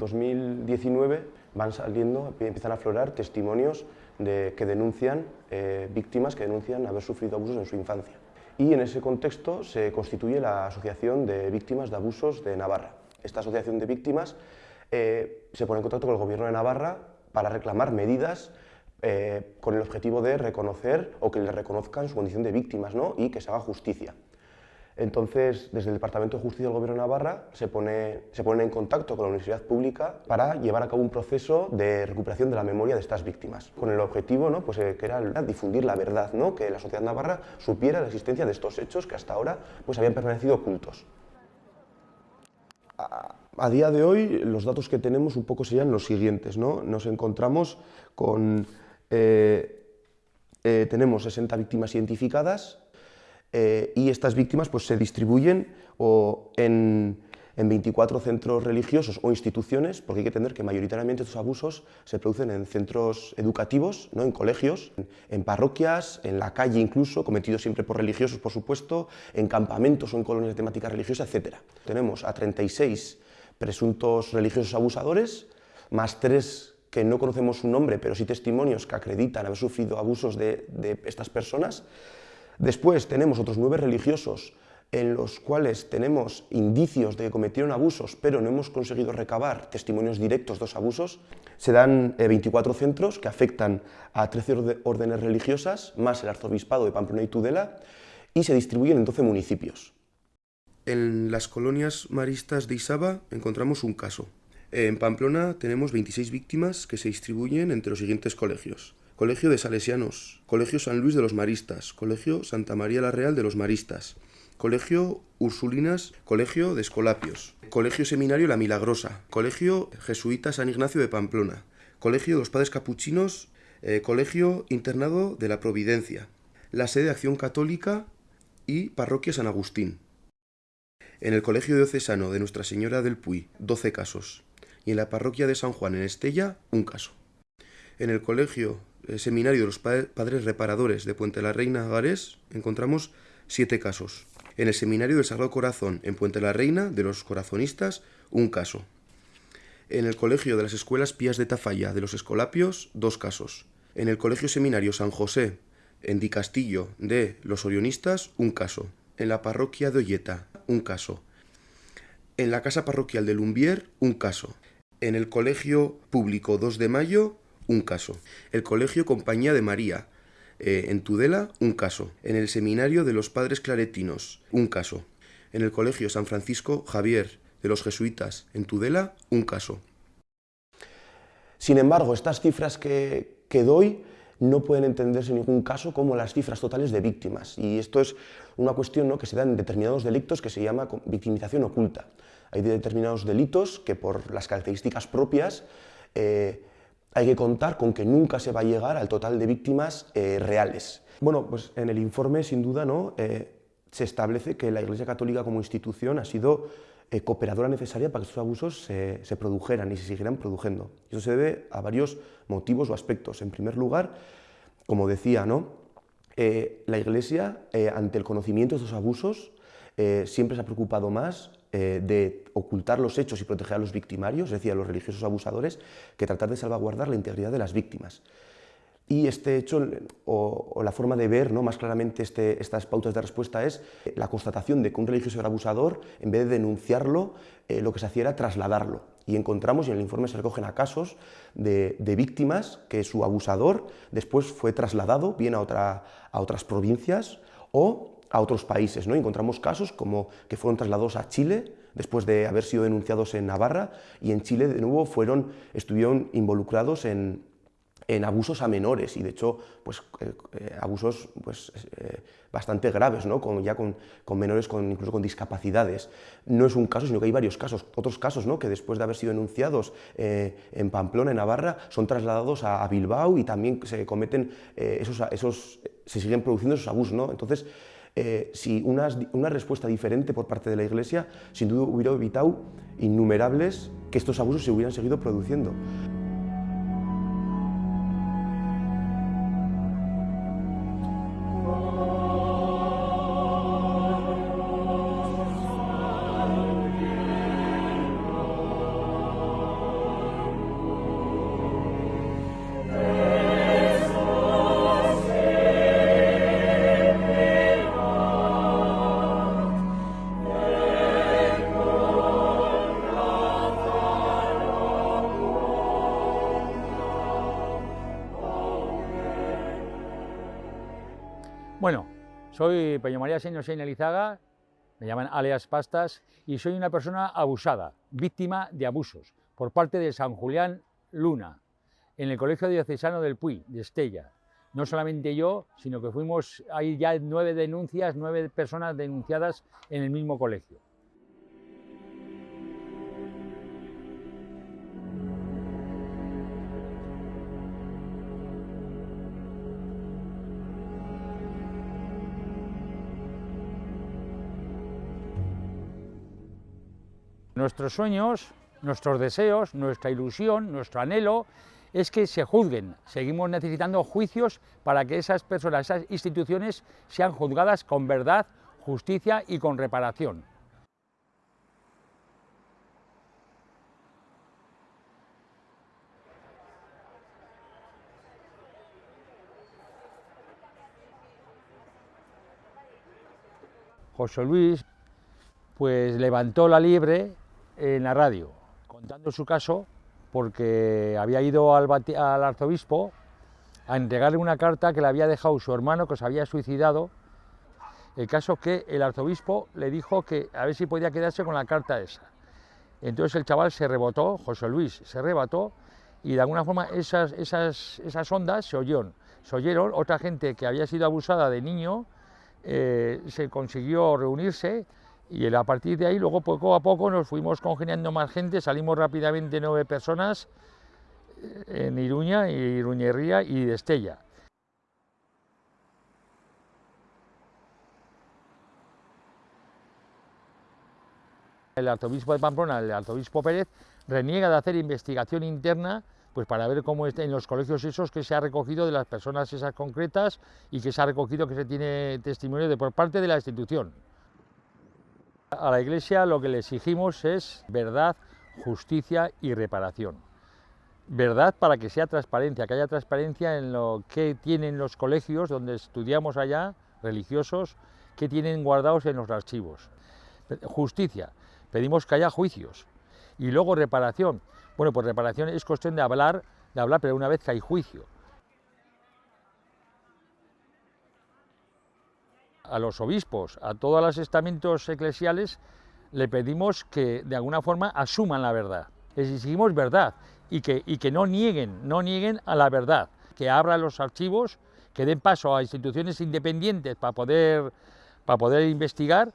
2019 van saliendo, empiezan a aflorar testimonios de, que denuncian eh, víctimas que denuncian haber sufrido abusos en su infancia. Y en ese contexto se constituye la Asociación de Víctimas de Abusos de Navarra. Esta asociación de víctimas eh, se pone en contacto con el Gobierno de Navarra para reclamar medidas eh, con el objetivo de reconocer o que le reconozcan su condición de víctimas ¿no? y que se haga justicia. Entonces, desde el Departamento de Justicia del Gobierno de Navarra se pone, se pone en contacto con la Universidad Pública para llevar a cabo un proceso de recuperación de la memoria de estas víctimas, con el objetivo ¿no? pues, eh, que era difundir la verdad, ¿no? que la sociedad navarra supiera la existencia de estos hechos que hasta ahora pues, habían permanecido ocultos. A, día de hoy, los datos que tenemos un poco serían los siguientes. ¿no? Nos encontramos con... Eh, eh, tenemos 60 víctimas identificadas, eh, y estas víctimas pues, se distribuyen o en, en, 24 centros religiosos o instituciones, porque hay que entender que mayoritariamente estos abusos se producen en centros educativos, ¿no? en colegios, en, parroquias, en la calle incluso, cometidos siempre por religiosos, por supuesto, en campamentos o en colonias de temática religiosa, etc. Tenemos a 36 presuntos religiosos abusadores, más tres que no conocemos su nombre, pero sí testimonios que acreditan haber sufrido abusos de, de estas personas, Después tenemos otros nueve religiosos en los cuales tenemos indicios de que cometieron abusos, pero no hemos conseguido recabar testimonios directos de los abusos. Se dan 24 eh, centros que afectan a 13 órdenes religiosas, más el arzobispado de Pamplona y Tudela, y se distribuyen en 12 municipios. En las colonias maristas de Isaba encontramos un caso. En Pamplona tenemos 26 víctimas que se distribuyen entre los siguientes colegios. Colegio de Salesianos, Colegio San Luis de los Maristas, Colegio Santa María la Real de los Maristas, Colegio Ursulinas, Colegio de Escolapios, Colegio Seminario La Milagrosa, Colegio Jesuita San Ignacio de Pamplona, Colegio de los Padres Capuchinos, eh, Colegio Internado de la Providencia, la sede de Acción Católica y Parroquia San Agustín. En el Colegio Diocesano de Nuestra Señora del Puy, 12 casos. Y en la Parroquia de San Juan en Estella, un caso. En el Colegio Seminario de los Padres Reparadores de Puente la Reina, Garés, encontramos siete casos. En el Seminario del Sagrado Corazón, en Puente la Reina, de los Corazonistas, un caso. En el Colegio de las Escuelas Pías de Tafalla, de los Escolapios, dos casos. En el Colegio Seminario San José, en Di Castillo, de los Orionistas, un caso. En la Parroquia de Olleta, un caso. En la Casa Parroquial de Lumbier, un caso. En el Colegio Público 2 de Mayo, un caso. El Colegio Compañía de María, eh, en Tudela, un caso. En el Seminario de los Padres Claretinos, un caso. En el Colegio San Francisco Javier de los Jesuitas, en Tudela, un caso. Sin embargo, estas cifras que, doy no pueden entenderse en ningún caso como las cifras totales de víctimas. Y esto es una cuestión ¿no? que se da en determinados delitos que se llama victimización oculta. Hay determinados delitos que por las características propias eh, hay que contar con que nunca se va a llegar al total de víctimas eh, reales. Bueno, pues en el informe, sin duda, ¿no? Eh, se establece que la Iglesia Católica como institución ha sido eh, cooperadora necesaria para que estos abusos se, produjeran y se siguieran produciendo. Eso se debe a varios motivos o aspectos. En primer lugar, como decía, ¿no? la Iglesia, ante el conocimiento de estos abusos, siempre se ha preocupado más eh, de ocultar los hechos y proteger a los victimarios, es decir, a los religiosos abusadores, que tratar de salvaguardar la integridad de las víctimas. Y este hecho, o, la forma de ver ¿no? más claramente este, estas pautas de respuesta es la constatación de que un religioso era abusador, en vez de denunciarlo, eh, lo que se hacía era trasladarlo. Y encontramos, y en el informe se recogen a casos de, víctimas que su abusador después fue trasladado bien a, otra, a otras provincias o a otros países. ¿no? Encontramos casos como que fueron trasladados a Chile después de haber sido denunciados en Navarra y en Chile de nuevo fueron, estuvieron involucrados en, en abusos a menores y de hecho pues, eh, eh, abusos pues, eh, bastante graves, ¿no? con, ya con, con, menores con, incluso con discapacidades. No es un caso, sino que hay varios casos, otros casos ¿no? que después de haber sido denunciados en Pamplona, en Navarra, son trasladados a, a Bilbao y también se cometen esos, esos, se siguen produciendo esos abusos. ¿no? Entonces, eh, si una, una respuesta diferente por parte de la Iglesia, sin duda hubiera evitado innumerables que estos abusos se hubieran seguido produciendo. Soy Peño María Señor Señalizaga, me llaman alias Pastas, y soy una persona abusada, víctima de abusos, por parte de San Julián Luna, en el Colegio Diocesano del Puy, de Estella. No solamente yo, sino que fuimos, hay ya nueve denuncias, nueve personas denunciadas en el mismo colegio. Nuestros sueños, nuestros deseos, nuestra ilusión, nuestro anhelo es que se juzguen. Seguimos necesitando juicios para que esas personas, esas instituciones sean juzgadas con verdad, justicia y con reparación. José Luis pues levantó la liebre en la radio, contando su caso, porque había ido al, arzobispo a entregarle una carta que le había dejado su hermano, que se había suicidado. El caso que el arzobispo le dijo que a ver si podía quedarse con la carta esa. Entonces el chaval se rebotó, José Luis se rebotó, y de alguna forma esas, esas, esas ondas se oyeron. Se oyeron, otra gente que había sido abusada de niño eh, se consiguió reunirse y a partir de ahí, luego poco a poco nos fuimos congeniando más gente, salimos rápidamente nueve personas eh, en Iruña, Iruñería y Estella. El arzobispo de Pamplona, el arzobispo Pérez, reniega de hacer investigación interna pues para ver cómo en los colegios esos que se ha recogido de las personas esas concretas y que se ha recogido que se tiene testimonio de por parte de la institución. A la Iglesia lo que le exigimos es verdad, justicia y reparación. Verdad para que sea transparencia, que haya transparencia en lo que tienen los colegios donde estudiamos allá, religiosos, que tienen guardados en los archivos. Justicia, pedimos que haya juicios. Y luego reparación. Bueno, pues reparación es cuestión de hablar, de hablar, pero una vez que hay juicio. A los obispos, a todos los estamentos eclesiales, le pedimos que de alguna forma asuman la verdad. Exigimos verdad y que, y que no nieguen, no nieguen a la verdad, que abran los archivos, que den paso a instituciones independientes para poder, para poder investigar,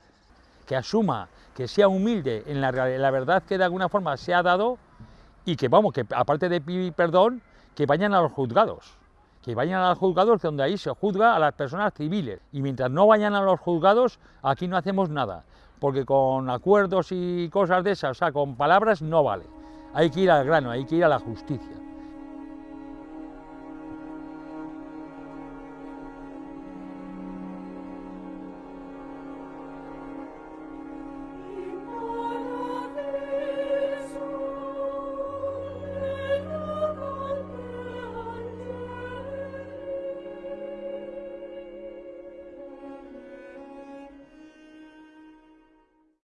que asuma, que sea humilde en la, en la verdad que de alguna forma se ha dado y que, vamos, que aparte de pedir perdón, que vayan a los juzgados que vayan a los juzgados donde ahí se juzga a las personas civiles. Y mientras no vayan a los juzgados, aquí no hacemos nada, porque con acuerdos y cosas de esas, o sea, con palabras no vale. Hay que ir al grano, hay que ir a la justicia.